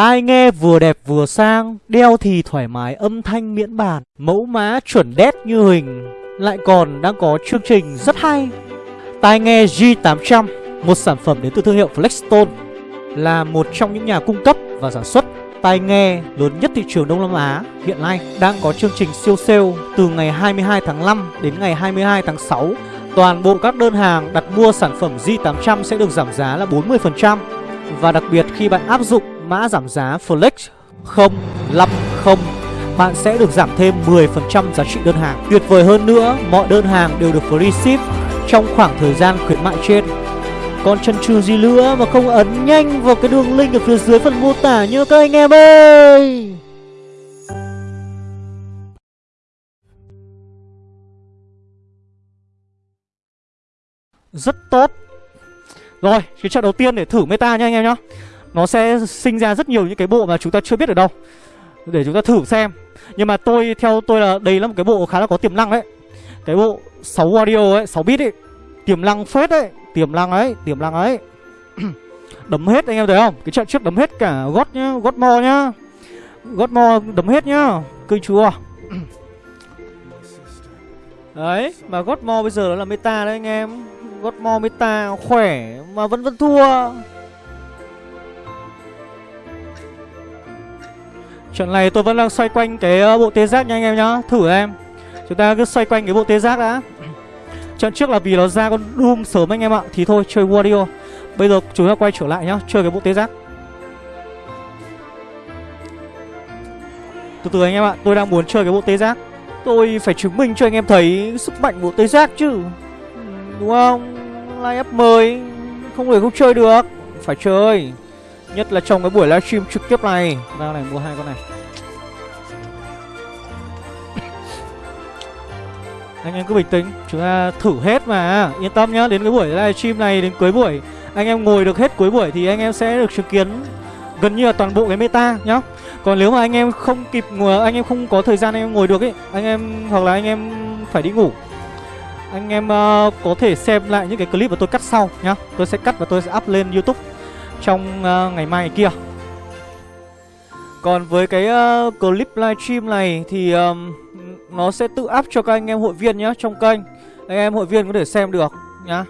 Tai nghe vừa đẹp vừa sang, Đeo thì thoải mái âm thanh miễn bàn, Mẫu mã chuẩn đét như hình. Lại còn đang có chương trình rất hay. Tai nghe G800 Một sản phẩm đến từ thương hiệu Flexstone, Là một trong những nhà cung cấp và sản xuất tai nghe lớn nhất thị trường Đông Nam Á. Hiện nay đang có chương trình siêu sale từ ngày 22 tháng 5 đến ngày 22 tháng 6. Toàn bộ các đơn hàng đặt mua sản phẩm G800 sẽ được giảm giá là 40% và đặc biệt khi bạn áp dụng mã giảm giá Flex 050 bạn sẽ được giảm thêm 10% giá trị đơn hàng. Tuyệt vời hơn nữa, mọi đơn hàng đều được free ship trong khoảng thời gian khuyến mại trên. Còn chân trừ gì nữa mà không ấn nhanh vào cái đường link ở phía dưới phần mô tả nhớ các anh em ơi Rất tốt Rồi, cái trận đầu tiên để thử meta nha anh em nhá nó sẽ sinh ra rất nhiều những cái bộ mà chúng ta chưa biết ở đâu Để chúng ta thử xem. Nhưng mà tôi, theo tôi là đây là một cái bộ khá là có tiềm năng đấy. Cái bộ 6 audio ấy, 6 bit ấy Tiềm năng phết đấy Tiềm năng ấy, tiềm năng ấy. Đấm hết anh em thấy không? Cái trận trước đấm hết cả gót nhá, gót mo nhá. Gót mo đấm hết nhá Kinh chúa Đấy, mà gót mo bây giờ nó là meta đấy anh em. Gót mo meta khỏe mà vẫn vẫn thua. Trận này tôi vẫn đang xoay quanh cái ờ, bộ tê giác nha anh em nhá. Thử em. Chúng ta cứ xoay quanh cái bộ tê giác đã. Trận trước là vì nó ra con Doom sớm anh em ạ. Thì thôi, chơi Wario. Bây giờ chúng ta quay trở lại nhá, Chơi cái bộ tê giác. Từ từ anh em ạ, Tôi đang muốn chơi cái bộ tê giác. Tôi phải chứng minh cho anh em thấy sức mạnh bộ tê giác chứ. Đúng không? Live up mời Không thể không chơi được. Phải chơi. Nhất là trong cái buổi livestream trực tiếp này. Ra này mua hai con này. Anh em cứ bình tĩnh Chúng ta thử hết mà. Yên tâm nhá Đến cái buổi livestream này Đến cuối buổi Anh em ngồi được hết cuối buổi Thì anh em sẽ được chứng kiến Gần như là toàn bộ cái meta nhá. Còn nếu mà anh em không kịp Anh em không có thời gian anh em ngồi được ấy Anh em Hoặc là anh em phải đi ngủ. Anh em uh, có thể xem lại những cái clip mà tôi cắt sau nhá. Tôi sẽ cắt và tôi sẽ up lên youtube trong uh, ngày mai ngày kia. Còn với cái uh, clip livestream này Thì um, nó sẽ tự up cho các anh em hội viên nhá trong kênh. Anh em hội viên có thể xem được nhá.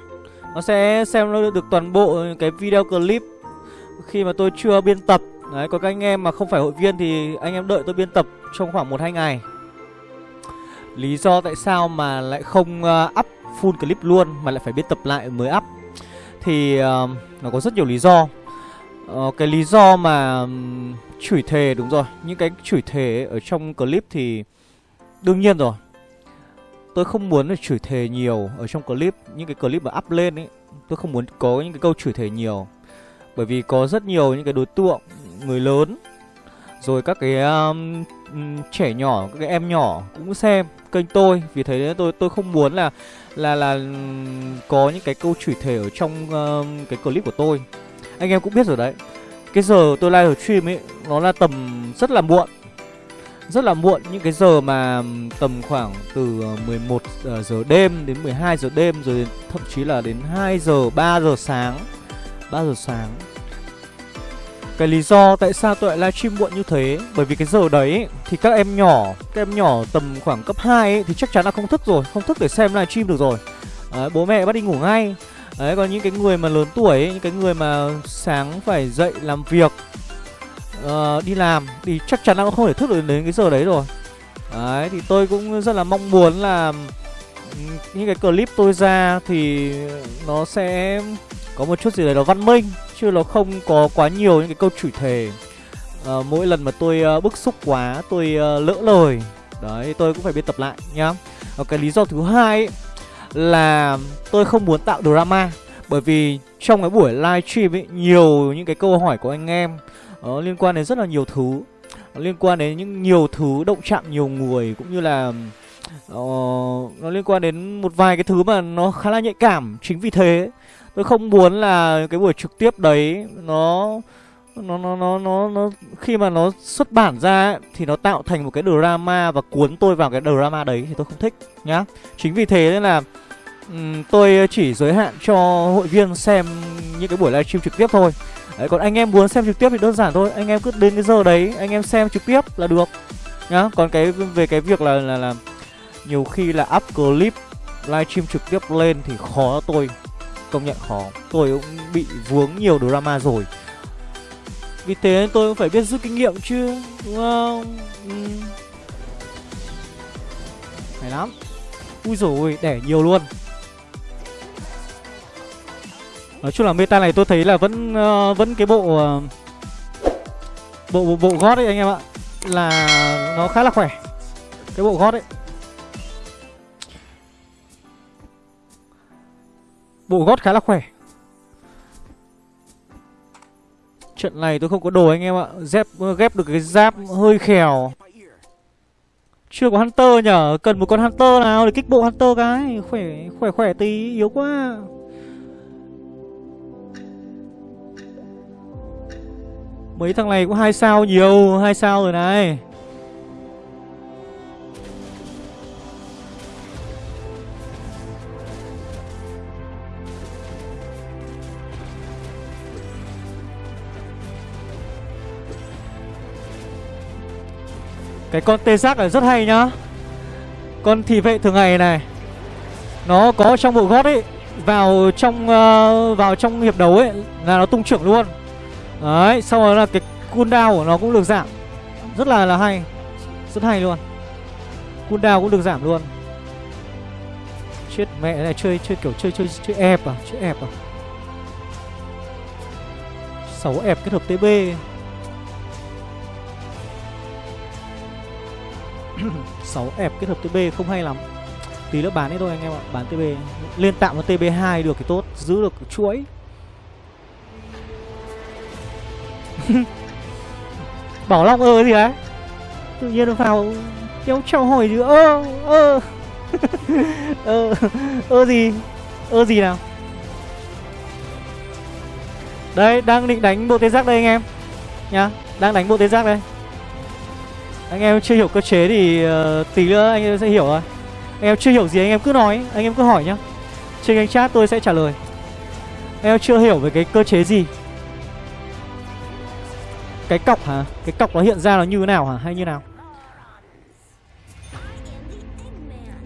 Nó sẽ xem được toàn bộ cái video clip khi mà tôi chưa biên tập. Đấy còn các anh em mà không phải hội viên thì anh em đợi tôi biên tập trong khoảng một hai ngày. Lý do tại sao mà lại không uh, up full clip luôn mà lại phải biên tập lại mới up. Thì uh, nó có rất nhiều lý do. Ờ, cái lý do mà um, chửi thề đúng rồi. Những cái chửi thề ở trong clip thì Đương nhiên rồi. Tôi không muốn là chửi thề nhiều Ở trong clip. Những cái clip mà up lên ấy Tôi không muốn có những cái câu chửi thề nhiều. Bởi vì có rất nhiều những cái đối tượng Người lớn Rồi các cái um, trẻ nhỏ Các cái em nhỏ cũng xem kênh tôi. Vì thế tôi tôi không muốn là Là là có những cái câu chửi thề Ở trong um, cái clip của tôi. Anh em cũng biết rồi đấy. Cái giờ tôi live stream ấy Nó là tầm rất là muộn. Rất là muộn những cái giờ mà tầm khoảng từ ờ, 11 ờ, giờ đêm đến 12 giờ đêm rồi thậm chí là đến 2 giờ 3 giờ sáng. 3 giờ sáng. Cái lý do tại sao tôi lại livestream muộn như thế Bởi vì cái giờ đấy thì các em nhỏ Các em nhỏ tầm khoảng cấp 2 ấy, Thì chắc chắn là không thức rồi Không thức để xem livestream được rồi. À, Bố mẹ bắt đi ngủ ngay. Đấy còn những cái người mà lớn tuổi ấy, Những cái người mà sáng phải dậy làm việc uh, đi làm thì chắc chắn là cũng không thể thức được đến cái giờ đấy rồi. Đấy thì tôi cũng rất là mong muốn là ừ, những cái clip tôi ra thì nó sẽ có một chút gì đấy nó văn minh chứ nó không có quá nhiều những cái câu chửi thề. Uh, mỗi lần mà tôi uh, bức xúc quá tôi uh, lỡ lời. Đấy tôi cũng phải biên tập lại nhá. Và cái lý do thứ hai ấy, là tôi không muốn tạo drama. Bởi vì trong cái buổi live stream ấy nhiều những cái câu hỏi của anh em uh, liên quan đến rất là nhiều thứ. Liên quan đến những nhiều thứ động chạm nhiều người cũng như là uh, nó liên quan đến một vài cái thứ mà nó khá là nhạy cảm chính vì thế. Tôi không muốn là cái buổi trực tiếp đấy nó nó nó nó nó nó khi mà nó xuất bản ra ấy, thì nó tạo thành một cái drama và cuốn tôi vào cái drama đấy thì tôi không thích nhá. Chính vì thế nên là um, tôi chỉ giới hạn cho hội viên xem những cái buổi livestream trực tiếp thôi. Đấy, còn anh em muốn xem trực tiếp thì đơn giản thôi anh em cứ đến cái giờ đấy anh em xem trực tiếp là được nhá. Còn cái về cái việc là là, là nhiều khi là up clip livestream trực tiếp lên thì khó tôi công nhận khó. Tôi cũng bị vướng nhiều drama rồi vì thế tôi cũng phải biết rút kinh nghiệm chứ đúng không? Ừ. hay lắm. Ui rồi đẻ nhiều luôn. Nói chung là meta này tôi thấy là vẫn uh, vẫn cái bộ uh, bộ bộ, bộ gót ấy anh em ạ là nó khá là khỏe. Cái bộ gót ấy. Bộ gót khá là khỏe. Trận này tôi không có đồ anh em ạ. Dép ờ, ghép được cái giáp hơi khèo. Chưa có hunter nhở? Cần một con hunter nào để kích bộ hunter cái? Khỏe khỏe khỏe tí, yếu quá. Mấy thằng này cũng hai sao nhiều, hai sao rồi này. Cái con tê giác này rất hay nhá. Con thị vệ thường ngày này Nó có trong bộ gót ấy Vào trong uh, vào trong hiệp đấu ấy Là nó tung trưởng luôn. Đấy Sau đó là cái cooldown của nó cũng được giảm. Rất là là hay Rất hay luôn. Cooldown cũng được giảm luôn. Chết mẹ này chơi chơi kiểu chơi chơi chơi ép à Chơi ép à. 6 ép kết hợp TB 6 ép kết hợp TB không hay lắm. Tí nữa bán đi thôi anh em ạ, Bán TB Lên tạm một TB2 được thì tốt, Giữ được chuỗi. Bảo Long ơ gì đấy Tự nhiên nó vào, Kéo trao hỏi chứ. Ơ ơ. Ơ ơ gì? Ơ gì nào? Đây, đang định đánh bộ tê giác đây anh em. Nhá, đang đánh bộ tê giác đây anh em chưa hiểu cơ chế thì uh, tí nữa anh em sẽ hiểu rồi Anh em chưa hiểu gì anh em cứ nói Anh em cứ hỏi nhá. Trên kênh chat tôi sẽ trả lời. Anh em chưa hiểu về cái cơ chế gì? Cái cọc hả? Cái cọc nó hiện ra nó như thế nào hả? Hay như nào?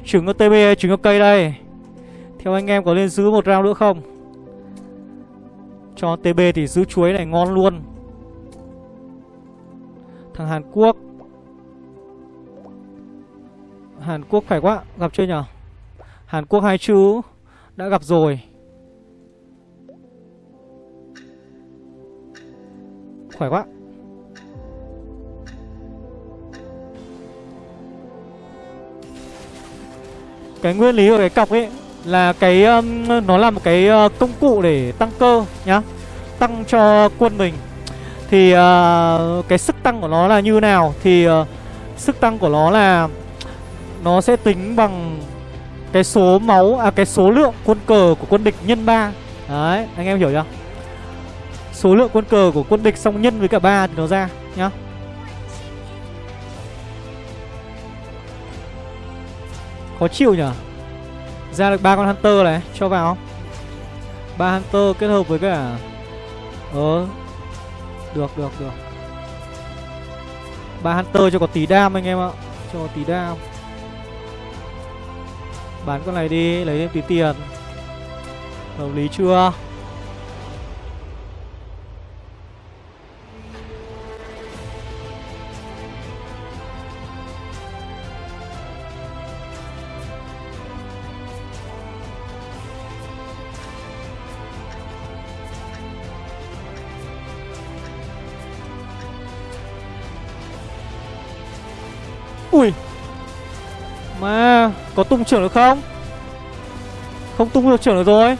Trứng có TB trứng có cây đây? Theo anh em có nên giữ một round nữa không? Cho TB thì giữ chuối này ngon luôn. Thằng Hàn Quốc Hàn Quốc khỏe quá Gặp chưa nhở? Hàn Quốc hai chú Đã gặp rồi. Khỏe quá. Cái nguyên lý của cái cọc ấy Là cái um, Nó là một cái uh, công cụ để tăng cơ nhá Tăng cho quân mình. Thì uh, Cái sức tăng của nó là như nào? Thì uh, Sức tăng của nó là nó sẽ tính bằng cái số máu à cái số lượng quân cờ của quân địch nhân 3. Đấy, anh em hiểu chưa? Số lượng quân cờ của quân địch xong nhân với cả 3 thì nó ra nhá. Khó chịu nhỉ? Ra được ba con hunter này, cho vào. ba hunter kết hợp với cả Ờ Được được được ba hunter cho có tí đam anh em ạ Cho có tí đam Bán con này đi Lấy thêm tí tiền. Hợp lý chưa? Có tung trưởng được không? Không tung được trưởng được rồi.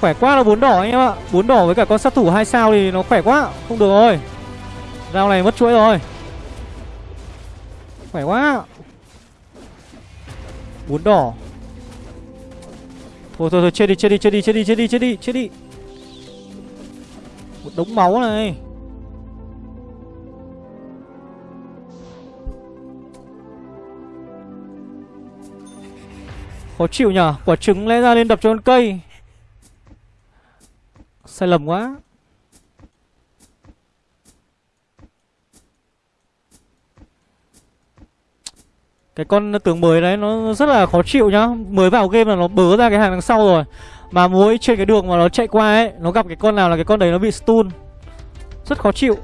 Khỏe quá là bốn đỏ anh em ạ. Bốn đỏ với cả con sát thủ hai sao thì nó khỏe quá. Không được rồi. Rao này mất chuỗi rồi. Khỏe quá. Bốn đỏ. Thôi thôi thôi, chết đi chết đi chết đi chết đi chết đi chết đi chết đi. Một đống máu này. Khó chịu nhở Quả trứng lẽ ra lên đập cho con cây. Sai lầm quá. Cái con tướng mới đấy nó rất là khó chịu nhá. Mới vào game là nó bớ ra cái hàng đằng sau rồi. Mà mỗi trên cái đường mà nó chạy qua ấy, Nó gặp cái con nào là cái con đấy nó bị stun. Rất khó chịu.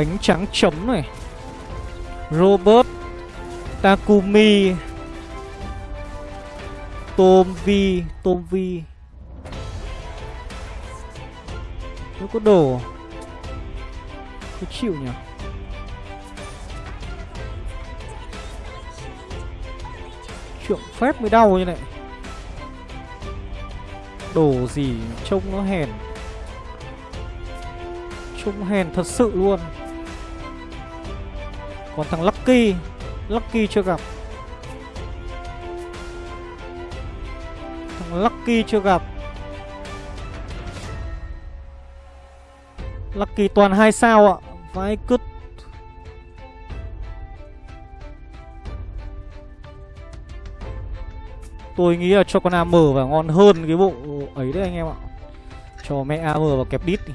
Bánh trắng chấm này. Robert Takumi. Tom Vi Tom Vi Nó có đồ. Khó chịu nhỉ? Trượng phép mới đau như này. Đồ gì trông nó hèn. Trông hèn thật sự luôn. Còn thằng Lucky. Lucky chưa gặp. Thằng Lucky chưa gặp. Lucky toàn hai sao ạ. Vãi cứt. Tôi nghĩ là cho con AM và ngon hơn cái bộ ấy đấy anh em ạ. Cho mẹ AM vào kẹp đít đi.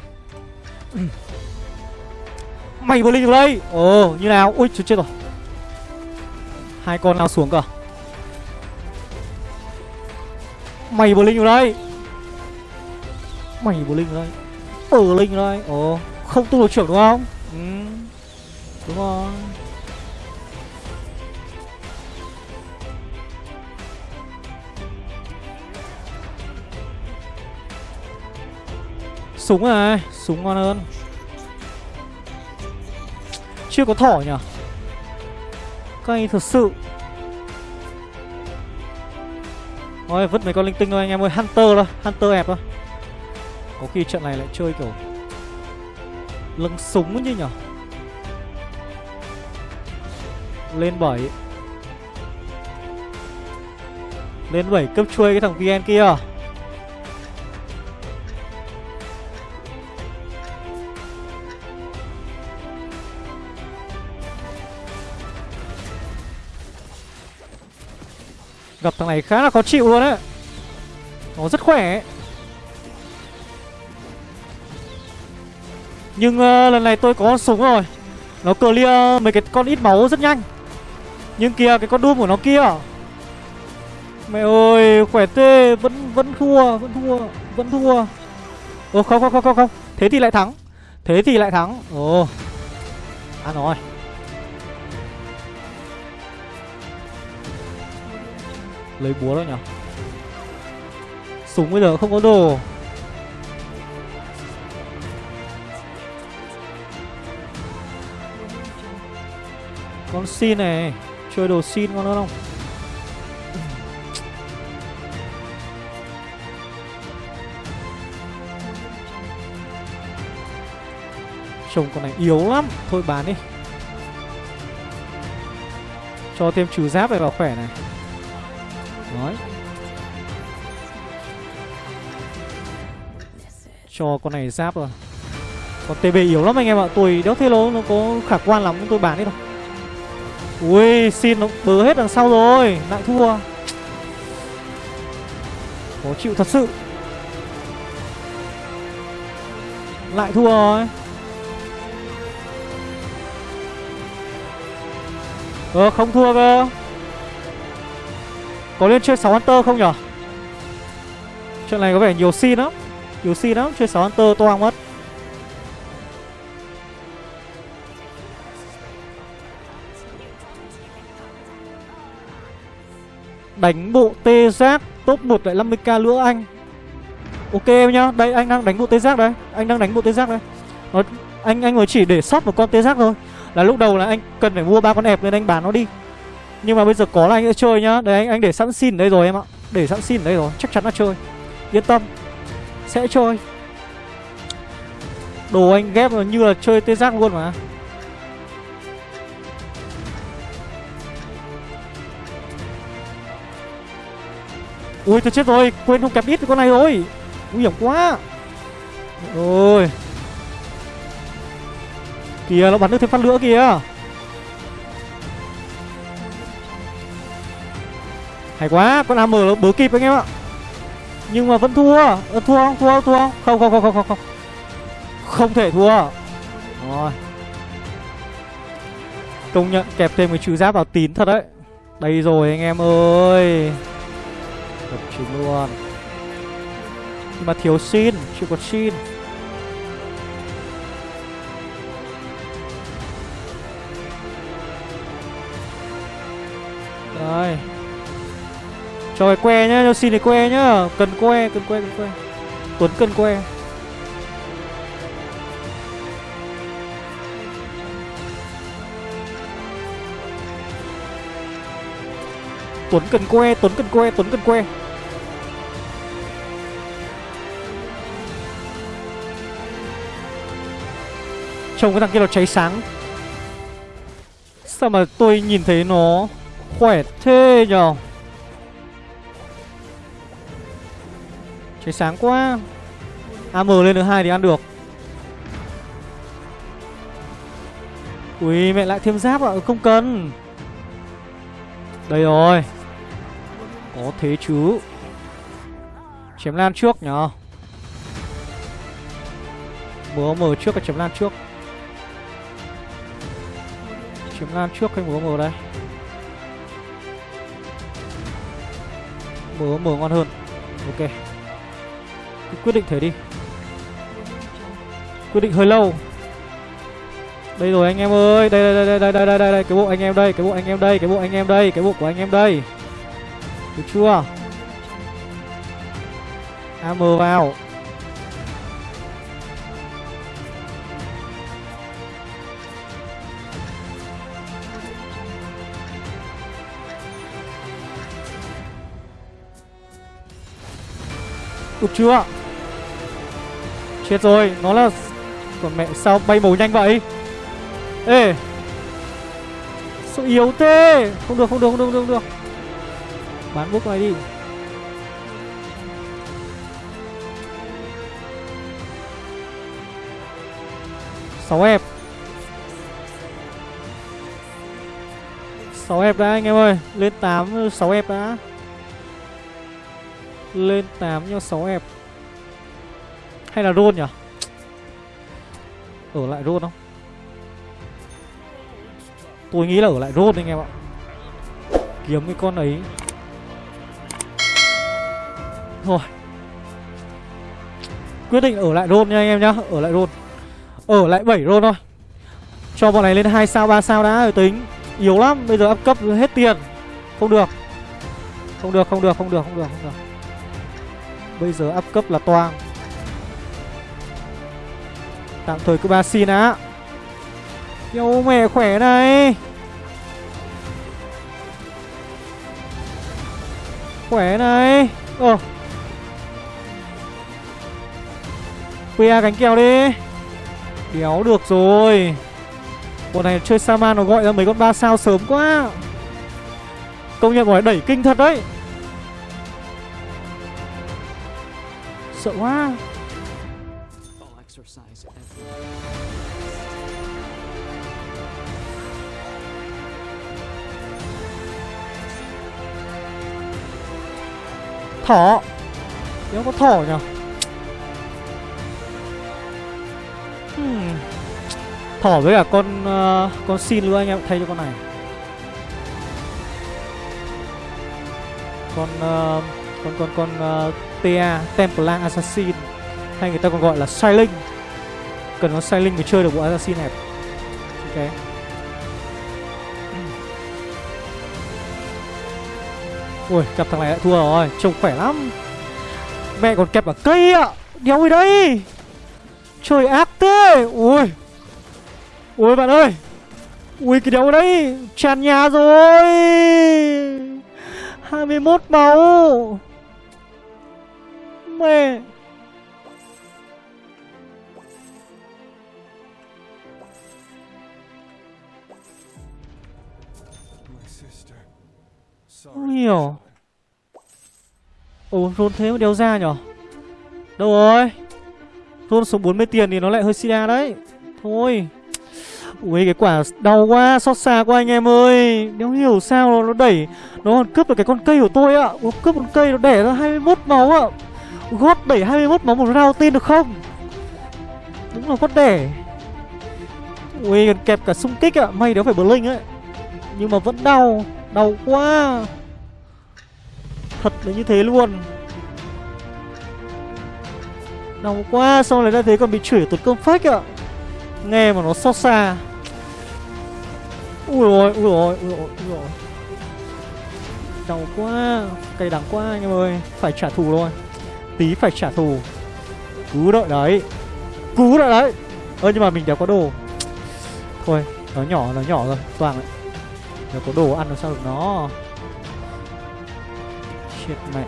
Mày vừa linh đây. Ồ, như nào? Ui, chết rồi. Hai con nào xuống cơ Mày vừa linh đây. Mày vừa linh đây. Ờ, Ở linh đây. Ồ, Không tu được trưởng đúng không? Ừ Đúng rồi. Súng này, Súng ngon hơn. Chưa có thỏ nhỉ? Cây thật sự. Thôi vứt mấy con linh tinh thôi anh em ơi. Hunter thôi, Hunter ép thôi. Có khi trận này lại chơi kiểu Lưng súng như nhở Lên 7 Lên 7 cấp chuôi cái thằng VN kia. Gặp thằng này khá là khó chịu luôn đấy Nó rất khỏe. Nhưng uh, lần này tôi có súng rồi. Nó clear mấy cái con ít máu rất nhanh. Nhưng kìa cái con Doom của nó kia. Mẹ ơi khỏe tê Vẫn vẫn thua Vẫn thua Vẫn thua. Ồ không không không không không. Thế thì lại thắng. Thế thì lại thắng. Ồ. Ăn rồi. Lấy búa đó nhở? Súng bây giờ không có đồ. Con xin này, Chơi đồ xin con nữa không? Trông con này yếu lắm. Thôi bán đi. Cho thêm trừ giáp này vào khỏe này. Đấy Cho con này giáp rồi. Còn TB yếu lắm anh em ạ. Tôi đéo thế nó có khả quan lắm, tôi bán đi đâu Ui, xin nó bớ hết đằng sau rồi. Lại thua. Khó chịu thật sự. Lại thua rồi. Ờ không thua cơ có lên chơi 6 Hunter không nhở? Trận này có vẻ nhiều xin lắm. Nhiều xin lắm Chơi 6 Hunter toang mất. Đánh bộ tê giác Top 1 lại 50k lửa anh. Ok em nhá Đây anh đang đánh bộ tê giác đây. Anh đang đánh bộ tê giác đây. Nó, Anh anh mới chỉ để sót một con tê giác thôi. Là lúc đầu là anh cần phải mua ba con ép nên anh bán nó đi nhưng mà bây giờ có là anh sẽ chơi nhá. Đấy anh, anh để sẵn xin đây rồi em ạ. Để sẵn xin đây rồi Chắc chắn là chơi. Yên tâm Sẽ chơi. Đồ anh ghép như là chơi tê giác luôn mà. Ui tôi chết rồi Quên không kẹp ít con này rồi. Nguy hiểm quá. Ôi Kìa nó bắn được thêm phát nữa kìa. Hay quá Con AM nó bớ kịp anh em ạ. Nhưng mà vẫn thua. Ờ, Thua không? Thua không? Thua không? Không không không không không Không, không thể thua. Rồi. Công nhận kẹp thêm cái trừ giáp vào tín thật đấy. Đây rồi anh em ơi. Đập trung luôn. Nhưng mà thiếu xin Chưa có xin. Đây. Cho cái que nhá, cho xin cái que nhá. Cần que, cần que, cần que. Tuấn cần que. Tuấn cần que, Tuấn cần que, Tuấn cần que. Trông cái thằng kia nó cháy sáng. Sao mà tôi nhìn thấy nó khỏe thế nhờ Cháy sáng quá. AM lên được hai thì ăn được. Ui, mẹ lại thêm giáp ạ, Không cần. Đây rồi. Có thế chứ. Chém lan trước nhở. Múa mở trước và chém lan trước? Chém lan trước hay múa mở đây? Mở mở ngon hơn. Ok. Quyết định thế đi. Quyết định hơi lâu. Đây rồi anh em ơi. Đây đây đây đây đây đây đây, đây. Cái bộ anh em đây Cái bộ anh em đây Cái bộ anh em đây Cái bộ của anh em đây. Được chưa? AM vào. Được chưa? Chết rồi Nó là Còn mẹ sao bay màu nhanh vậy? Ê! Sao yếu thế? Không được không được không được không được, Bán bước này đi. Sáu ép. Sáu ép đã anh em ơi. Lên tám sáu ép đã. Lên tám cho 6 ép. Hay là rôn nhỉ? Ở lại rôn không? Tôi nghĩ là ở lại rôn anh em ạ. Kiếm cái con ấy. Thôi. Quyết định ở lại rôn nha anh em nhá. Ở lại rôn Ở lại 7 rôn thôi. Cho bọn này lên 2 sao 3 sao đã rồi tính. Yếu lắm, Bây giờ up cấp hết tiền. Không được. Không được không được không được không được không được. Bây giờ up cấp là toang. Tạm thời cứ ba xin á. Yêu mẹ khỏe này. Khỏe này. Ờ. PA cánh kèo đi. Đéo được rồi. Bọn này chơi Saman nó gọi ra mấy con ba sao sớm quá. Công nhận gọi đẩy kinh thật đấy. Sợ quá. Thỏ. Nếu có thỏ nhỉ? Hmm. Thỏ với cả con uh, Con xin nữa anh em thay cho con này. Con uh, Con con con ờ, uh, TA Templar Assassin hay người ta còn gọi là siling cần có Silent mới chơi được bộ Assassin này. Ok. Ui gặp thằng này lại thua rồi, trông khỏe lắm. Mẹ còn kẹp ở cây ạ, đéo gì đây trời ác thế. Ui. Ui, bạn ơi. Ui, cái đéo đấy, tràn nhà rồi. 21 máu. Mẹ. Không hiểu Ồ rôn thế mà đeo ra nhở? Đâu rồi? Rôn số 40 tiền thì nó lại hơi sida đấy. Thôi. Ui, cái quả đau quá, Xót xa quá anh em ơi. Đéo hiểu sao nó đẩy, Nó còn cướp được cái con cây của tôi ạ. Nó cướp con cây nó đẻ ra 21 máu ạ. Gót đẩy 21 máu một round tin được không? Đúng là gót đẻ. Ui, còn kẹp cả xung kích ạ. May đéo phải blink ấy. Nhưng mà vẫn đau Đau quá. Thật là như thế luôn. Đau quá xong lại ra thế còn bị chửi tụt công phách ạ? Nghe mà nó xót xa. Ui rồi ui rồi ui rồi ui rồi Đau quá, Cay đắng quá anh em ơi. Phải trả thù thôi. Tí phải trả thù. Cứ đợi đấy. Cứ đợi đấy. Ơ, nhưng mà mình đéo có đồ. Thôi, nó nhỏ nó nhỏ rồi. Toàn đấy Nếu có đồ ăn làm sao được nó. Chết mẹ.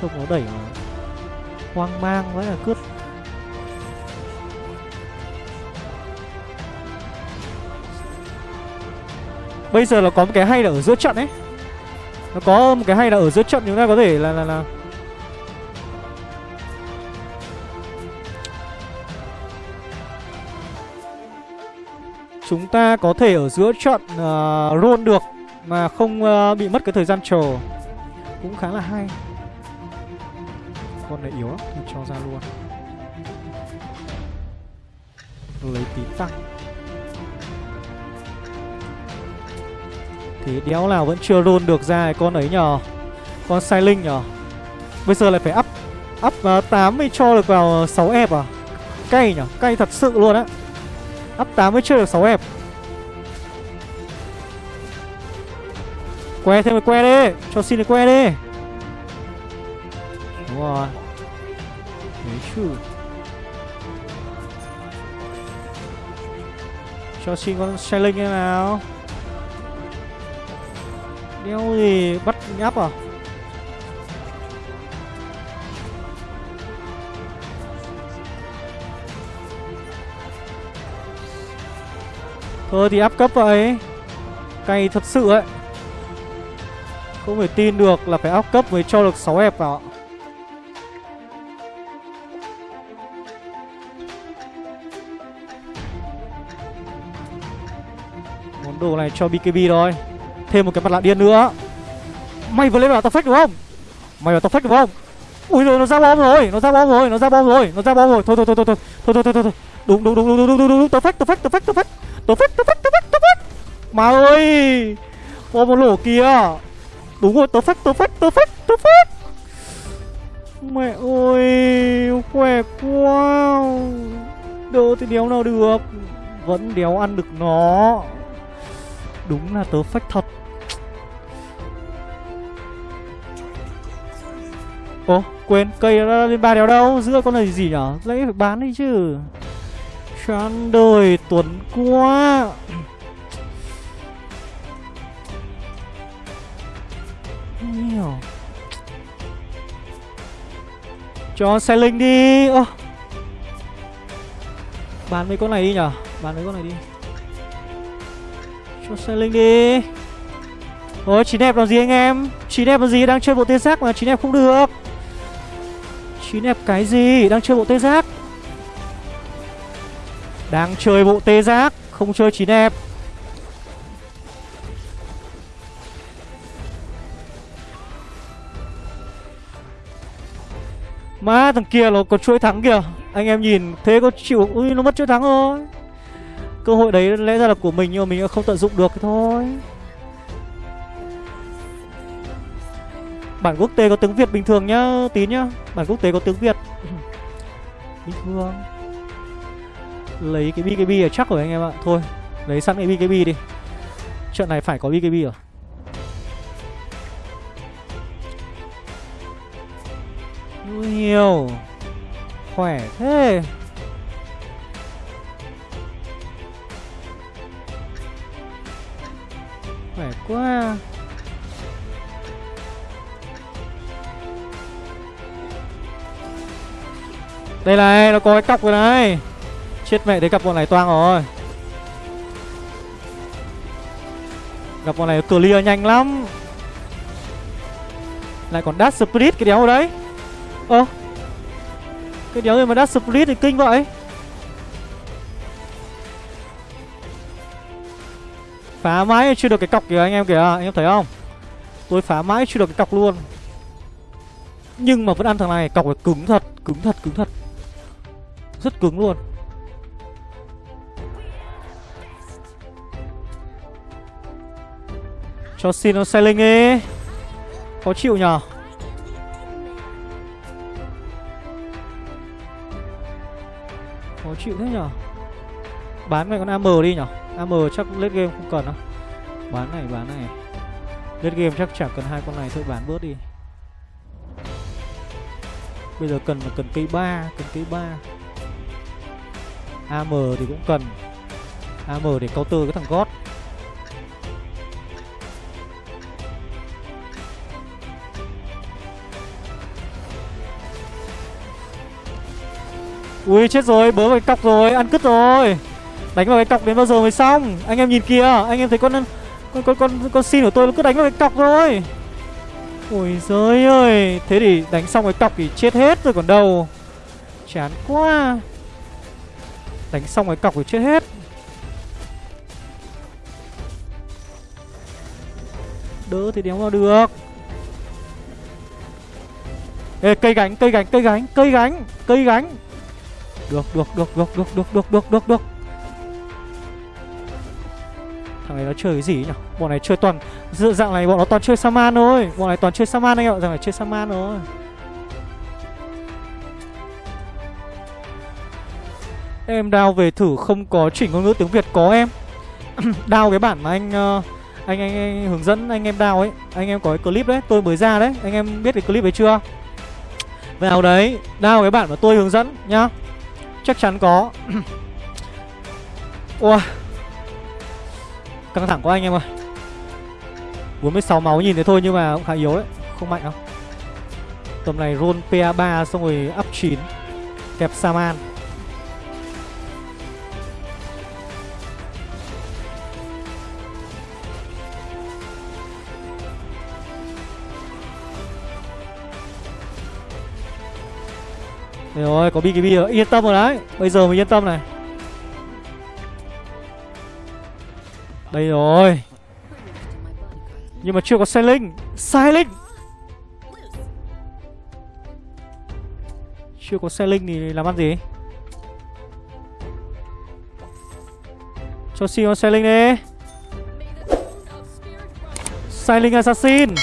Trông nó đẩy mà Hoang mang với là cướp. Bây giờ là có một cái hay là ở giữa trận ấy. Nó có một cái hay là ở giữa trận chúng ta có thể là là là. Chúng ta có thể ở giữa trận uh, roll được. Mà không uh, bị mất cái thời gian chờ. Cũng khá là hay. Con này yếu lắm Thì cho ra luôn. Lấy tí tăng Thì đéo nào vẫn chưa roll được ra con ấy nhờ. Con sai linh nhờ. Bây giờ lại phải up Up ờ, uh, 8 mới cho được vào 6 ép à? Cay nhở Cay thật sự luôn á. Up 8 mới chưa được 6 ép. Que thêm một que đi Cho xin cái que đi Đúng rồi Đấy chứ Cho xin con xe linh thế nào Đeo gì bắt nháp à Thôi thì áp cấp vậy Cay thật sự ấy. Không thể tin được là phải áp cấp mới cho được 6 hẹp vào Món đồ này cho BKB thôi. Thêm một cái mặt lạ điên nữa. Mày vừa lên vào tao phách đúng không? Mày vào tao phách đúng không? Ui rồi, nó ra bom rồi, Nó ra bom rồi, Nó ra bom rồi, Nó ra bom rồi. Thôi thôi thôi thôi thôi Thôi thôi thôi thôi. Đúng đúng đúng đúng đúng đúng đúng đúng. Tao phách tao phách tao phách tao phách Tao phách tao phách tao phách tao phách Mà ơi, Bom một lỗ kia Đúng rồi tớ phách tớ phách tớ phách tớ phách Mẹ ơi, Khỏe quá. Đỡ thì đéo nào được, Vẫn đéo ăn được nó. Đúng là tớ phách thật. Ồ quên, cây nó lên ba đéo đâu? Giữa con này gì nhở? Lấy phải bán đi chứ. Chán đời, tuấn quá. Cho xe linh đi. Ô. Bán mấy con này đi nhở? Bán mấy con này đi. Cho xe linh đi. Ôi chín đẹp làm gì anh em? Chín đẹp làm gì? Đang chơi bộ tê giác mà, chín đẹp không được. Chín đẹp cái gì? Đang chơi bộ tê giác Đang chơi bộ tê giác, Không chơi chín đẹp Má, thằng kia nó có chuỗi thắng kìa. Anh em nhìn, thế có chịu Ui, nó mất chuỗi thắng rồi. Cơ hội đấy lẽ ra là của mình nhưng mà mình không tận dụng được thôi. Bản quốc tế có tiếng Việt bình thường nhá Tín nhá. Bản quốc tế có tiếng Việt. Bình thường Lấy cái BKB ở chắc rồi anh em ạ. Thôi, lấy sẵn cái BKB đi. Trận này phải có BKB rồi. Nhiều. Khỏe thế. Khỏe quá. Đây này, nó có cái cọc rồi này. Chết mẹ, thấy gặp bọn này toang rồi. Gặp bọn này clear nhanh lắm. Lại còn Dash split cái đéo ở đấy Ơ, Cái đéo gì mà Dash split thì kinh vậy. Phá mãi chưa được cái cọc kìa anh em kìa, Anh em thấy không? Tôi phá mãi chưa được cái cọc luôn. Nhưng mà vẫn ăn thằng này, Cọc này cứng thật Cứng thật cứng thật. Rất cứng luôn. Cho xin nó sailing đi. Khó chịu nhờ. Khó chịu thế nhở? Bán mày con AM đi nhở? AM chắc lết game không cần đâu. Bán này bán này. Lết game chắc chẳng cần hai con này, thôi bán bớt đi. Bây giờ cần là cần cây ba, Cần cây ba. AM thì cũng cần. AM để counter cái thằng gót Ui chết rồi, bớ vào cái cọc rồi, ăn cứt rồi. Đánh vào cái cọc đến bao giờ mới xong? Anh em nhìn kìa, anh em thấy con con con con, con xin của tôi nó cứ đánh vào cái cọc rồi Ôi giời ơi Thế thì đánh xong cái cọc thì chết hết rồi còn đâu. Chán quá. Đánh xong cái cọc thì chết hết. Đỡ thì đéo vào được. Ê cây gánh cây gánh cây gánh cây gánh cây gánh được được được được được được được được được được. Thằng này nó chơi cái gì nhỉ? Bọn này chơi toàn Dự dạng này bọn nó toàn chơi Saman thôi. Bọn này toàn chơi Saman anh ạ Dạng này chơi Saman thôi. Em đao về thử không có chỉnh ngôn ngữ tiếng Việt có em. Đao cái bản mà anh, uh, anh, anh anh hướng dẫn anh em đao ấy. Anh em có cái clip đấy Tôi mới ra đấy. Anh em biết cái clip ấy chưa? Vào đấy Đao cái bản mà tôi hướng dẫn nhá. Chắc chắn có. Ôi Căng thẳng quá anh em ơi. 46 máu nhìn thế thôi nhưng mà cũng khá yếu đấy Không mạnh đâu. Tầm này roll PA3 xong rồi up 9 Kẹp Saman rồi, có BKB rồi, yên tâm rồi đấy. Bây giờ mới yên tâm này. Đây rồi. Nhưng mà chưa có Sailing Sailing Chưa có Sailing thì làm ăn gì? Cho xin con xe linh đi. Sailing Assassin.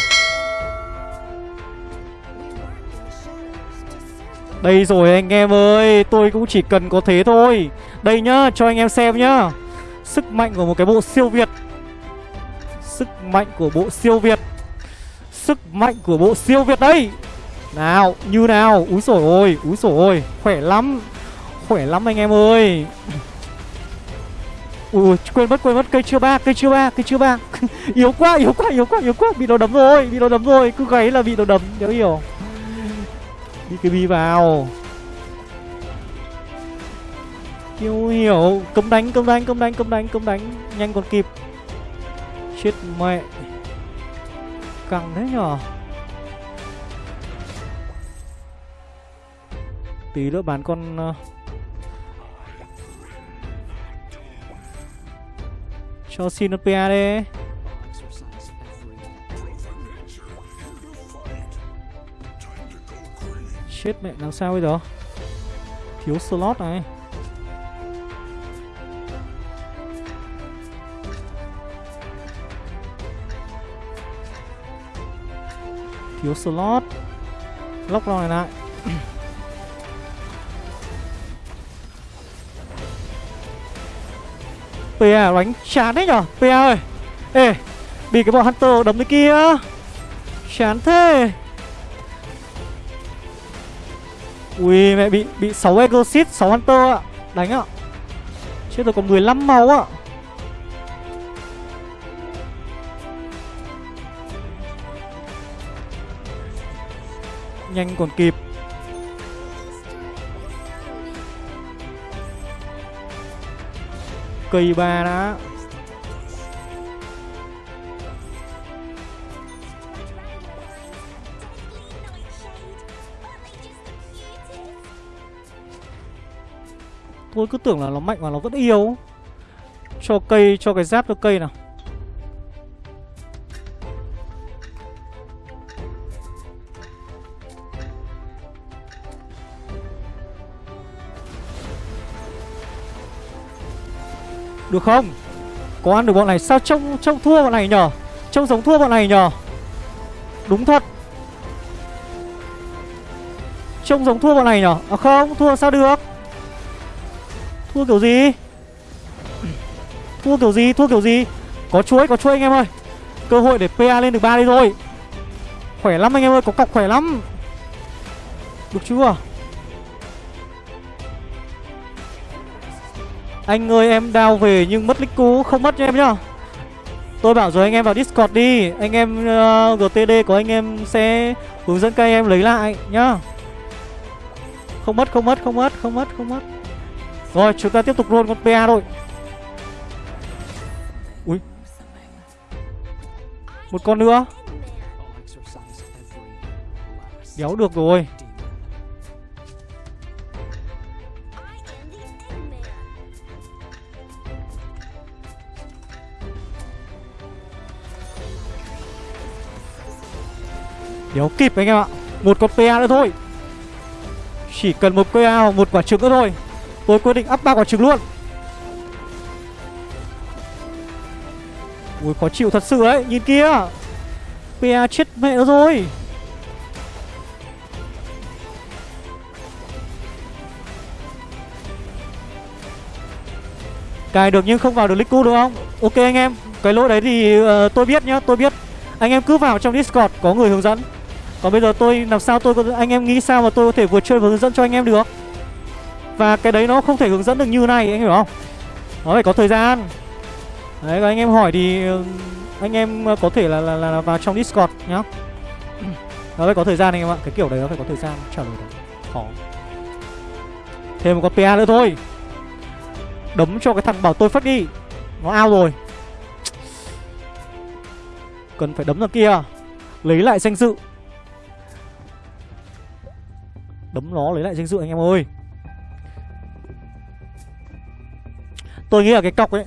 Đây rồi anh em ơi, Tôi cũng chỉ cần có thế thôi. Đây nhá, cho anh em xem nhá. Sức mạnh của một cái bộ siêu Việt. Sức mạnh của bộ siêu Việt. Sức mạnh của bộ siêu Việt đây. Nào, như nào? Úi sổi ôi, Úi sổi ôi, Khỏe lắm. Khỏe lắm anh em ơi. Ui, quên mất quên mất, cây chưa ba, cây chưa ba, cây chưa ba. Yếu quá yếu quá yếu quá yếu quá. Bị nó đấm rồi, bị nó đấm rồi. Cứ gáy là bị nó đấm nếu hiểu. BKB vào. Kiêu hiểu. Cấm đánh, cấm đánh, cấm đánh, cấm đánh, cấm đánh. Nhanh còn kịp. Chết mẹ. Căng thế nhở? Tí nữa bán con uh... Cho xin nó PA đi. Chết mẹ, làm sao bây giờ? Thiếu slot này. Thiếu slot. Lóc này lại. PA đánh chán đấy nhở? PA ơi. Ê, Bị cái bọn Hunter đấm cái kia. Chán thế. Ui mẹ bị bị 6 Exorcist, 6 Hunter ạ. Đánh ạ. Chết rồi còn 15 máu ạ. Nhanh còn kịp. Cây ba đã. Tôi cứ tưởng là nó mạnh mà nó vẫn yếu Cho cây, cho cái giáp cho cây nào. Được không? Có ăn được bọn này Sao trông trông thua bọn này nhở? Trông giống thua bọn này nhở? Đúng thật. Trông giống thua bọn này nhở? À không thua sao được? Thua kiểu gì? Thua kiểu gì? Thua kiểu gì? Có chuối có chuối anh em ơi. Cơ hội để PA lên được ba đi rồi. Khỏe lắm anh em ơi Có cọc khỏe lắm. Được chưa? Anh ơi em đao về nhưng mất nick cũ Không mất cho em nhá. Tôi bảo rồi anh em vào Discord đi. Anh em ờ, uh, GTD có anh em sẽ hướng dẫn các em lấy lại nhá. Không mất không mất không mất không mất không mất. Rồi, chúng ta tiếp tục luôn con PA thôi. Ui. Một con nữa. Đéo được rồi. Đéo kịp anh em ạ. Một con PA nữa thôi. Chỉ cần một PA hoặc một quả trứng nữa thôi. Tôi quyết định up ba quả trứng luôn. Ui khó chịu thật sự ấy Nhìn kia. PA chết mẹ nó rồi. Cài được nhưng không vào được Liku đúng không? Ok anh em Cái lỗi đấy thì uh, tôi biết nhá Tôi biết. Anh em cứ vào trong Discord Có người hướng dẫn. Còn bây giờ tôi làm sao tôi có anh em nghĩ sao mà tôi có thể vừa chơi vừa hướng dẫn cho anh em được? Và cái đấy nó không thể hướng dẫn được như này anh hiểu không? Nó phải có thời gian. Đấy và anh em hỏi thì ừ, anh em ờ, có thể là, là, là vào trong Discord nhá. Nó phải có thời gian anh em ạ. Cái kiểu đấy nó phải có thời gian. Trả lời được Khó. Thêm một con PA nữa thôi. Đấm cho cái thằng bảo tôi phát đi. Nó ao rồi. Cần phải đấm ra kia. Lấy lại danh dự. Đấm nó lấy lại danh dự anh em ơi. Tôi nghĩ là cái cọc ấy,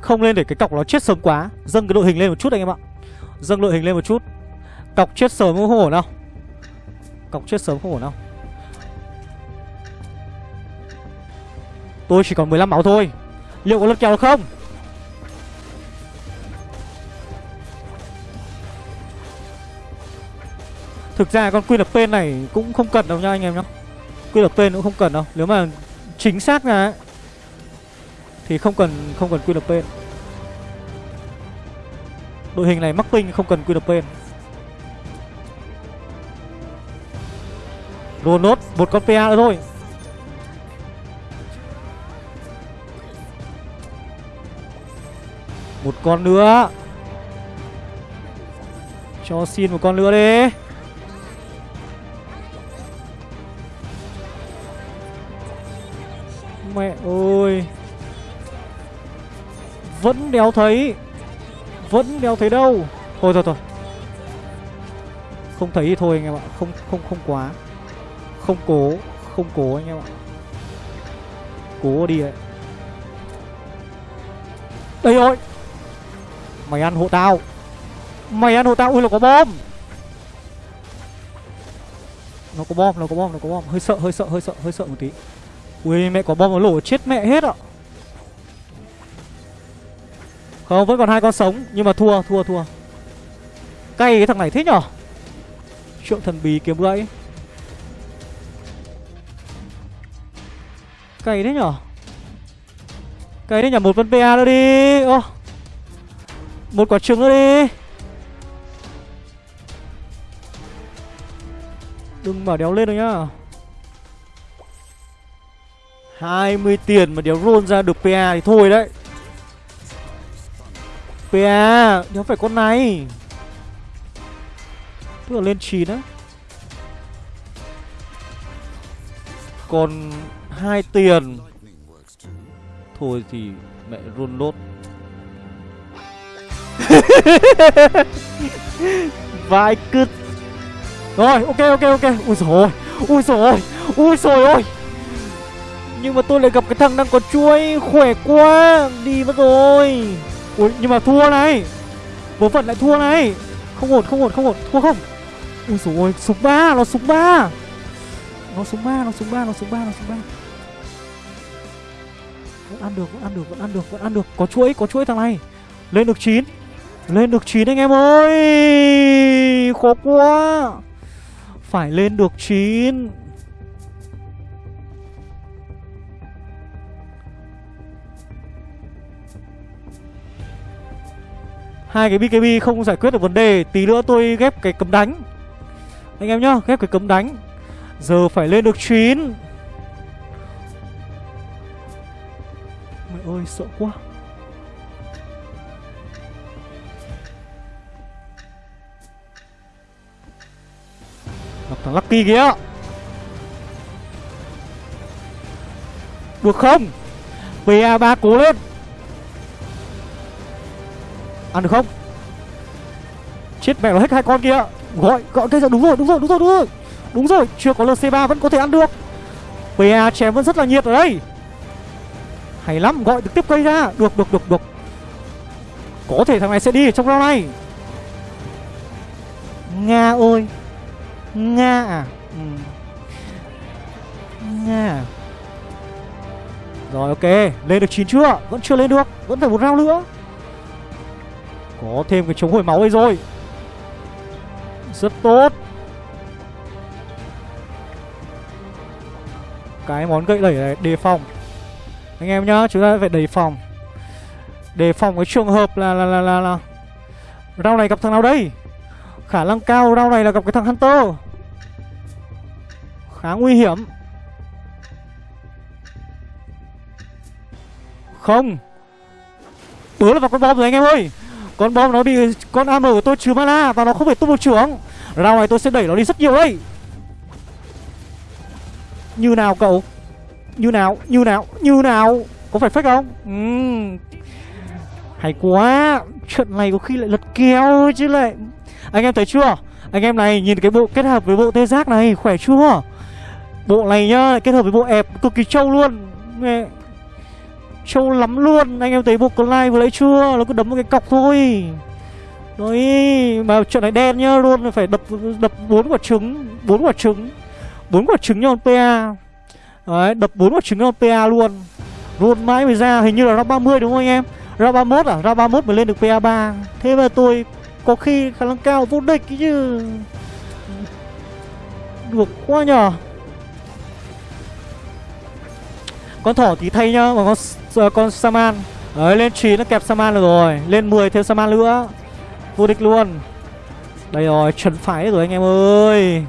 Không lên để cái cọc nó chết sớm quá. Dâng cái đội hình lên một chút anh em ạ. Dâng đội hình lên một chút. Cọc chết sớm không ổn đâu. Cọc chết sớm không ổn đâu. Tôi chỉ còn 15 máu thôi. Liệu có lật kèo không? Thực ra con Queen này cũng không cần đâu nha anh em nhá. Queen cũng không cần đâu. Nếu mà chính xác là thì không cần không cần QNP. Đội hình này mắc ping, không cần QNP. Rồi nốt, một con PA nữa thôi Một con nữa Cho xin một con nữa đi Vẫn đéo thấy, Vẫn đéo thấy đâu. Thôi thôi thôi. Không thấy thì thôi anh em ạ, Không không không quá. Không cố Không cố anh em ạ. Cố đi ấy Đây rồi. Mày ăn hộ tao. Mày ăn hộ tao. Ui là có bom. Nó có bom, Nó có bom, Nó có bom. Hơi sợ Hơi sợ Hơi sợ Hơi sợ một tí. Ui, mẹ có bom nó lổ chết mẹ hết ạ. Không vẫn còn hai con sống, Nhưng mà thua thua thua. Cay cái thằng này thế nhở? Triệu thần bí kiếm gãy. Cay thế nhở? Cay thế nhở? Một con PA nữa đi. Ô, Một quả trứng nữa đi. Đừng mở đéo lên đâu nhá. 20 tiền mà đéo roll ra được PA thì thôi đấy. PA Nhớ phải con này. Tức là lên 9 á. Còn hai tiền. Thôi thì mẹ run lốt. Vai cứt. Rồi, ok ok ok. Ui dồi ôi, Ui dồi ôi, Ui dồi ôi. Nhưng mà tôi lại gặp cái thằng đang có chuối Khỏe quá. Đi mất rồi. Ui, nhưng mà thua này. Vớ vẩn lại thua này. Không ổn không ổn không ổn. Thua không? Ui dồi ôi, súng 3 Nó súng 3 Nó súng 3 Nó súng 3 Nó súng 3 Nó súng 3 Vẫn ăn được, Vẫn ăn được, Vẫn ăn được, Vẫn ăn được. Có chuỗi Có chuỗi thằng này. Lên được 9 Lên được 9 anh em ơi. Khó quá. Phải lên được 9 hai cái BKB không giải quyết được vấn đề Tí nữa tôi ghép cái cấm đánh. Anh em nhá, ghép cái cấm đánh. Giờ phải lên được 9 Mẹ ơi, sợ quá. Gặp thằng Lucky kìa. Được không? PA3 cố lên. Ăn được không? Chết mẹ nó hết hai con kia Gọi gọi cây ra đúng rồi đúng rồi đúng rồi đúng rồi. Đúng rồi, chưa có LC3 vẫn có thể ăn được. PA chém vẫn rất là nhiệt ở đây. Hay lắm, gọi được tiếp cây ra. Được được được được. Có thể thằng này sẽ đi trong round này. Nga ơi. Nga à? Ừ. Nga à? Rồi, ok. Lên được 9 chưa? Vẫn chưa lên được. Vẫn phải một round nữa có thêm cái chống hồi máu đây rồi. Rất tốt. Cái món gậy đẩy này đề phòng. Anh em nhá Chúng ta phải đề phòng. Đề phòng cái trường hợp là là là là, là. Rau này gặp thằng nào đây? Khả năng cao rau này là gặp cái thằng Hunter. Khá nguy hiểm. Không. Bớ là vào con bom rồi anh em ơi con bom nó bị con am của tôi trừ mana và nó không phải tung một trưởng. Rau này tôi sẽ đẩy nó đi rất nhiều đây như nào cậu? Như nào? Như nào? Như nào? Có phải fake không? Uhm. hay quá. Trận này có khi lại lật kèo chứ lại. Anh em thấy chưa? Anh em này nhìn cái bộ kết hợp với bộ tê giác này khỏe chưa? Bộ này nhá kết hợp với bộ ép cực kỳ trâu luôn Trâu lắm luôn. Anh em thấy bộ Clyde vừa lấy chưa? Nó cứ đấm một cái cọc thôi. Đấy Mà trận này đen nhá, Luôn phải đập đập bốn quả trứng, bốn quả trứng, bốn quả trứng nhau PA Đấy, đập bốn quả trứng nhau PA luôn. Luôn mãi mới ra, Hình như là round 30 đúng không anh em? Round 31 à? Round 31 mới lên được PA3 Thế mà tôi có khi khả năng cao vô địch chứ. Được quá nhở Con thỏ tí thay nhá Mà con ờ, con Saman. Đấy, lên 9 nó kẹp Saman được rồi, Lên 10 thêm Saman nữa. Vô địch luôn. Đây rồi chấn phái rồi anh em ơi.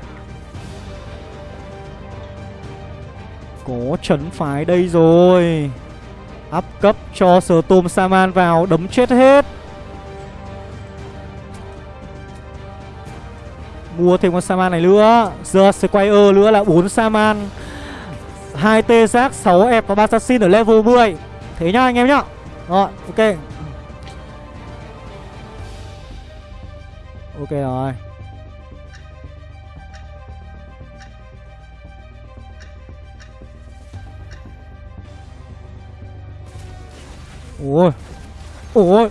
Có trấn phái đây rồi. Áp cấp cho sờ tôm Saman vào, Đấm chết hết. Mua thêm con Saman này nữa. Giờ Squire nữa là 4 Saman. 2 T giác 6 ép và 3 Assassin ở level 10 Thế nhá anh em nhá. Rồi, ok. Ok rồi. Ôi Ôi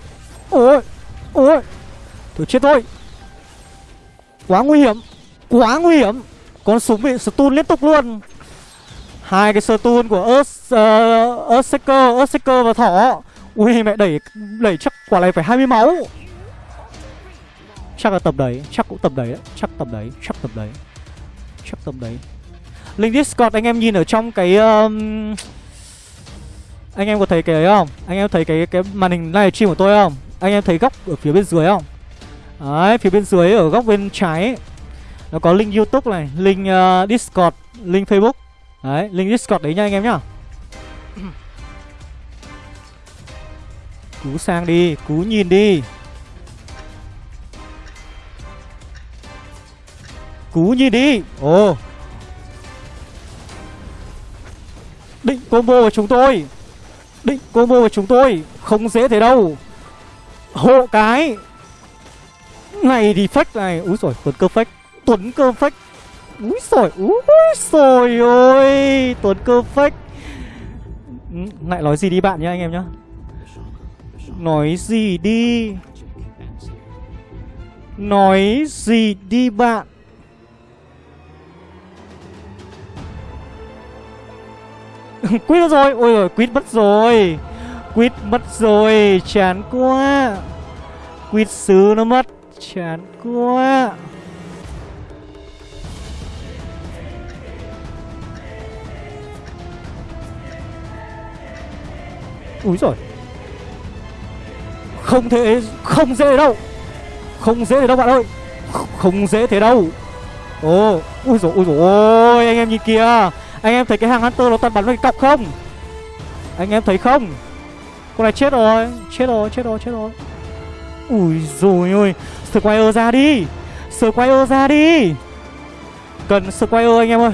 Ôi Ôi. Thôi chết thôi. Quá nguy hiểm, Quá nguy hiểm. Con súng bị stun liên tục luôn hai cái stun của Earth ờ, uh, Earthshaker Earthshaker và thỏ. Ui mẹ đẩy đẩy chắc quả này phải 20 máu. Chắc là tầm đấy chắc cũng tầm đấy đấy chắc tầm đấy chắc tầm đấy. Chắc tầm đấy. Link discord anh em nhìn ở trong cái um... anh em có thấy cái ấy không? Anh em thấy cái cái màn hình livestream của tôi không? Anh em thấy góc ở phía bên dưới không? Đấy phía bên dưới ở góc bên trái ấy. nó có link youtube này link uh, discord link facebook. Đấy, link Discord đấy nha anh em nhá. Cú sang đi, cú nhìn đi. Cú nhìn đi. Ồ. Định combo của chúng tôi. Định combo của chúng tôi. Không dễ thế đâu. Hộ cái. Này thì fake này. Úi rồi tuấn cơ fake. Tuấn cơ fake. Úi sồi úi rồi ôi Tuấn cơ fake ừ, Lại nói gì đi bạn nhá, anh em nhá. Nói gì đi? Nói gì đi bạn? Quýt rồi, Ôi rồi quýt mất rồi. Quýt mất rồi, Chán quá. Quýt xứ nó mất, Chán quá. Úi rồi Không thể, Không dễ đâu. Không dễ đâu bạn ơi. Không dễ thế đâu. Ồ, Úi rồi Úi rồi ôi, Anh em nhìn kìa. Anh em thấy cái hàng Hunter nó toàn bắn với cái cọc không? Anh em thấy không? Con này chết rồi. Chết rồi chết rồi chết rồi. Ui rồi ôi Squire ra đi. Squire ra đi. Cần Squire anh em ơi.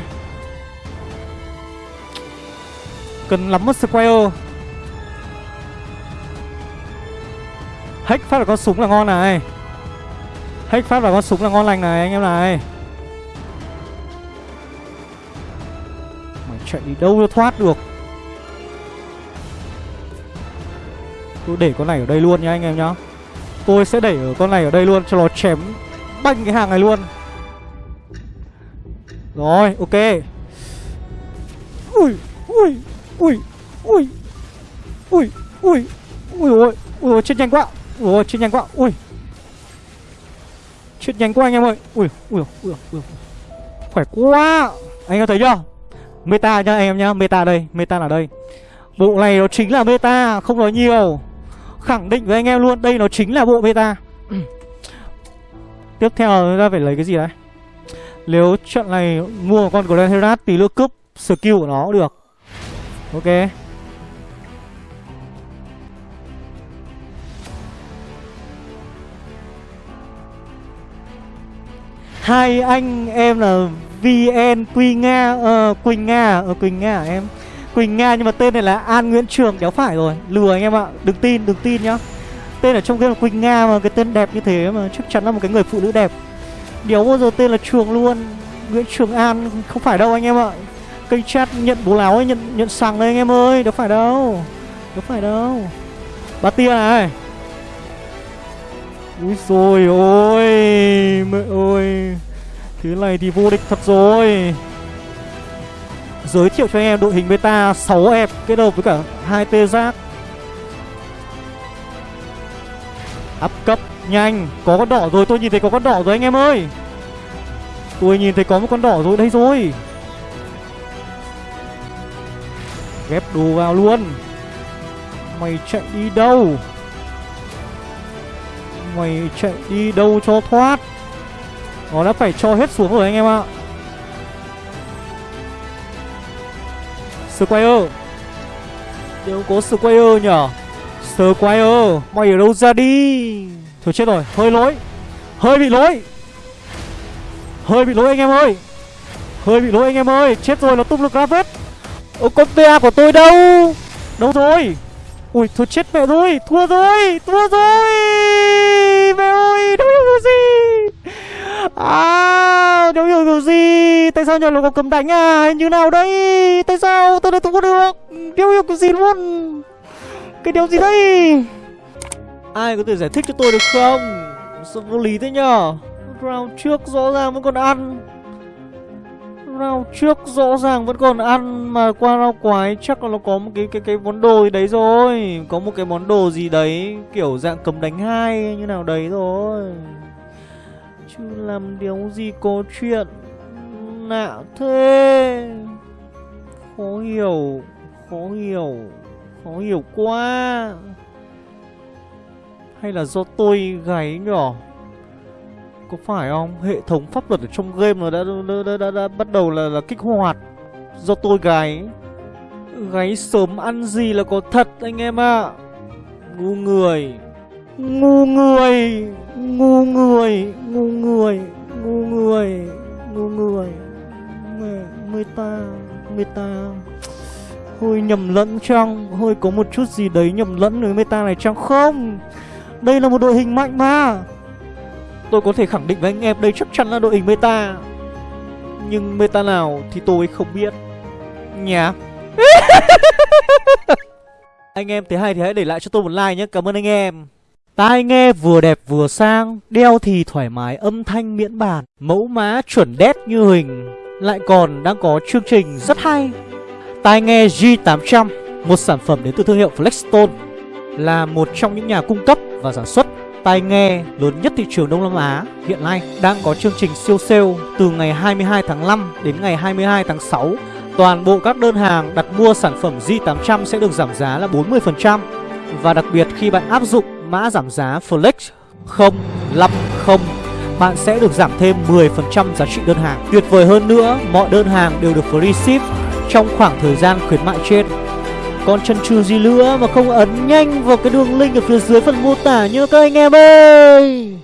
Cần lắm mất Squire. Hack phát là con súng là ngon này. Hack phát là con súng là ngon lành này, anh em này. Mày chạy đi đâu cho thoát được? Tôi để con này ở đây luôn nha anh em nhá. Tôi sẽ để ở con này ở đây luôn cho nó chém banh cái hàng này luôn. Rồi, ok. Ui ui ui ui ui ui ui ui ui chết nhanh quá. Ủa chết nhanh quá. Ui. Chết nhanh quá anh em ơi. Ui ui ui ui khỏe quá. Anh em thấy chưa? Meta nhá anh em nhá. Meta đây, meta là đây. Bộ này nó chính là meta, không nói nhiều. Khẳng định với anh em luôn, Đây nó chính là bộ meta. Tiếp theo chúng ta phải lấy cái gì đấy Nếu trận này mua một con Grand Herat Thì nữa cướp skill của nó được. Ok. Hai anh em là VN Quy Nga uh, Quỳnh Nga uh, Quỳnh Nga em? Quỳnh Nga nhưng mà tên này là An Nguyễn Trường đéo phải rồi. Lừa anh em ạ Đừng tin đừng tin nhá. Tên ở trong game là Quỳnh Nga mà cái tên đẹp như thế mà chắc chắn là một cái người phụ nữ đẹp. Đéo bao giờ tên là Trường luôn. Nguyễn Trường An không phải đâu anh em ạ. Kênh chat nhận bố láo ấy, nhận nhận sằng đây anh em ơi Đâu phải đâu Đâu phải đâu. Bà tia này. Úi rồi ôi, Mẹ ơi. Thế này thì vô địch thật rồi. Giới thiệu cho anh em đội hình beta 6 ép kết hợp với cả hai tê giác. Áp cấp, nhanh. Có con đỏ rồi, tôi nhìn thấy có con đỏ rồi anh em ơi. Tôi nhìn thấy có một con đỏ rồi đây rồi. Ghép đồ vào luôn. Mày chạy đi đâu? Mày chạy đi đâu cho thoát. Nó đã phải cho hết xuống rồi anh em ạ. Squire. Nếu có Squire nhở Squire, Mày ở đâu ra đi? Thôi chết rồi, Hơi lỗi. Hơi bị lỗi. Hơi bị lỗi anh em ơi. Hơi bị lỗi anh em ơi. Chết rồi, nó tung được ra vết Ô, con PA của tôi đâu? Đâu rồi? Ui, thôi chết mẹ rồi Thua rồi Thua rồi. Mẹ ơi Đâu hiểu gì? À Đâu hiểu kiểu gì? Tại sao nhà lục cầm đánh à? Như nào đây? Tại sao tôi lại thua được? Đâu hiểu kiểu gì luôn? Cái điều gì đây? Ai có thể giải thích cho tôi được không? Sao vô lý thế nhở? Round trước rõ ràng vẫn còn ăn. Round trước rõ ràng vẫn còn ăn, Mà qua round quái chắc là nó có một cái cái cái món đồ gì đấy rồi. Có một cái món đồ gì đấy, Kiểu dạng cầm đánh hai như nào đấy rồi. Chứ làm điều gì có chuyện Nạ thế? Khó hiểu Khó hiểu Khó hiểu quá. Hay là do tôi gáy nhỏ? Có phải không? Hệ thống pháp luật ở trong game nó đã, đã, đã, đã, đã bắt đầu là, là kích hoạt Do tôi gáy Gáy sớm ăn gì là có thật anh em ạ. À. Ngu người. Ngu người. Ngu người. Ngu người. Ngu người. Ngu người. Mẹ ta Mười ta. Hơi nhầm lẫn chăng? Hơi có một chút gì đấy nhầm lẫn với meta này chăng Không? Đây là một đội hình mạnh mà. Tôi có thể khẳng định với anh em Đây chắc chắn là đội hình meta. Nhưng meta nào thì tôi không biết. Nhá. Anh em thấy hay thì hãy để lại cho tôi một like nhé Cảm ơn anh em. Tai nghe vừa đẹp vừa sang, Đeo thì thoải mái, âm thanh miễn bàn, Mẫu mã chuẩn đét như hình. Lại còn đang có chương trình rất hay. Tai nghe G800 Một sản phẩm đến từ thương hiệu Flexstone, Là một trong những nhà cung cấp và sản xuất tai nghe lớn nhất thị trường Đông Nam Á hiện nay đang có chương trình siêu sale từ ngày 22 tháng 5 đến ngày 22 tháng 6 Toàn bộ các đơn hàng đặt mua sản phẩm Z800 sẽ được giảm giá là 40% Và đặc biệt khi bạn áp dụng mã giảm giá Flex 050 Bạn sẽ được giảm thêm 10% giá trị đơn hàng. Tuyệt vời hơn nữa, mọi đơn hàng đều được free ship trong khoảng thời gian khuyến mại trên còn chân trừ gì nữa mà không ấn nhanh vào cái đường link ở phía dưới phần mô tả nhá các anh em ơi.